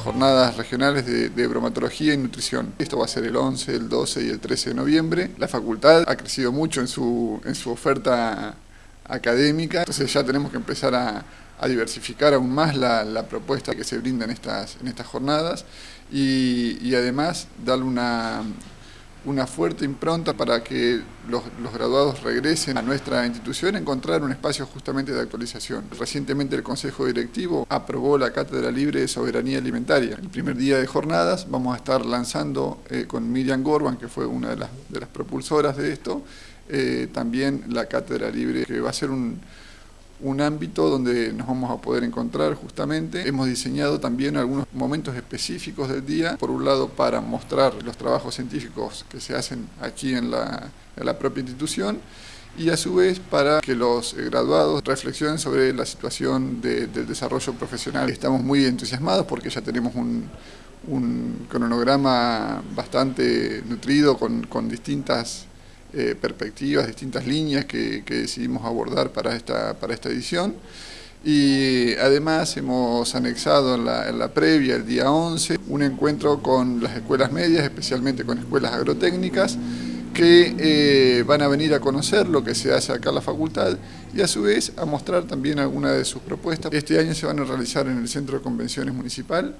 profesionales de, de, bromatología y nutrición. Esto va a ser el 11, el 12 y el 13 de noviembre. La facultad ha crecido mucho en su, en su oferta académica, entonces ya tenemos que empezar a, a diversificar aún más la, la, propuesta que se brinda en estas, en estas jornadas y, y además darle una, una fuerte impronta para que los, los, graduados regresen a nuestra institución, encontrar un espacio justamente de actualización. Recientemente el Consejo Directivo aprobó la Cátedra Libre de Soberanía Alimentaria. El primer día de jornadas vamos a estar lanzando eh, con Miriam Gorban, que fue una de las, de las propulsoras de esto, eh, también la Cátedra Libre, que va a ser un un ámbito donde nos vamos a poder encontrar justamente. Hemos diseñado también algunos momentos específicos del día, por un lado para mostrar los trabajos científicos que se hacen aquí en la, en la propia institución y a su vez para que los graduados reflexionen sobre la situación de, del desarrollo profesional. Estamos muy entusiasmados porque ya tenemos un, un cronograma bastante nutrido con, con distintas eh, perspectivas, distintas líneas que, decidimos abordar para esta, para esta edición. Y además hemos anexado en la, en la, previa, el día 11, un encuentro con las escuelas medias, especialmente con escuelas agrotécnicas, que eh, van a venir a conocer lo que se hace acá en la facultad y a su vez a mostrar también algunas de sus propuestas. Este año se van a realizar en el Centro de Convenciones Municipal.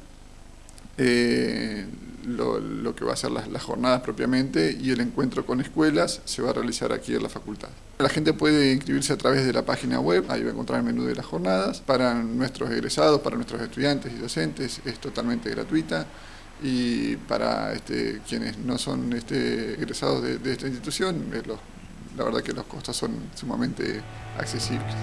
Eh, lo, que va a ser las, jornadas propiamente y el encuentro con escuelas se va a realizar aquí en la facultad. La gente puede inscribirse a través de la página web, ahí va a encontrar el menú de las jornadas. Para nuestros egresados, para nuestros estudiantes y docentes es totalmente gratuita y para este, quienes no son este, egresados de, esta institución, los, la verdad que los costos son sumamente accesibles.